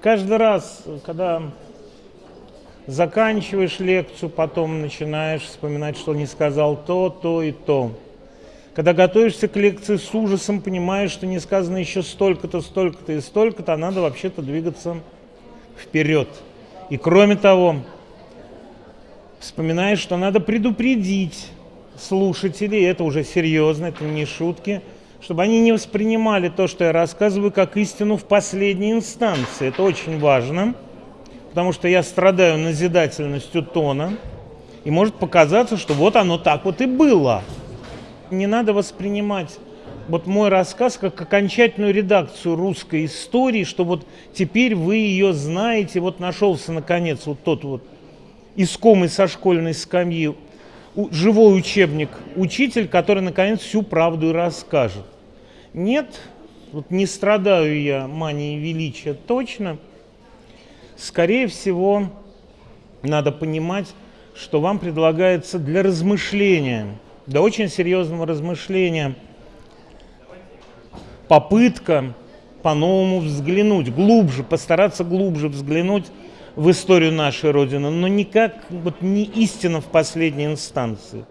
Каждый раз, когда заканчиваешь лекцию, потом начинаешь вспоминать, что не сказал то, то и то. Когда готовишься к лекции с ужасом, понимаешь, что не сказано еще столько-то, столько-то и столько-то, а надо вообще-то двигаться вперед. И кроме того, вспоминаешь, что надо предупредить слушателей, это уже серьезно, это не шутки, чтобы они не воспринимали то, что я рассказываю, как истину в последней инстанции. Это очень важно, потому что я страдаю назидательностью тона, и может показаться, что вот оно так вот и было. Не надо воспринимать вот мой рассказ как окончательную редакцию русской истории, что вот теперь вы ее знаете, вот нашелся наконец вот тот вот искомый со школьной скамьи живой учебник, учитель, который наконец всю правду и расскажет. Нет, вот не страдаю я манией величия точно. Скорее всего, надо понимать, что вам предлагается для размышления, для очень серьезного размышления, попытка по-новому взглянуть, глубже, постараться глубже взглянуть в историю нашей Родины, но никак вот не истина в последней инстанции.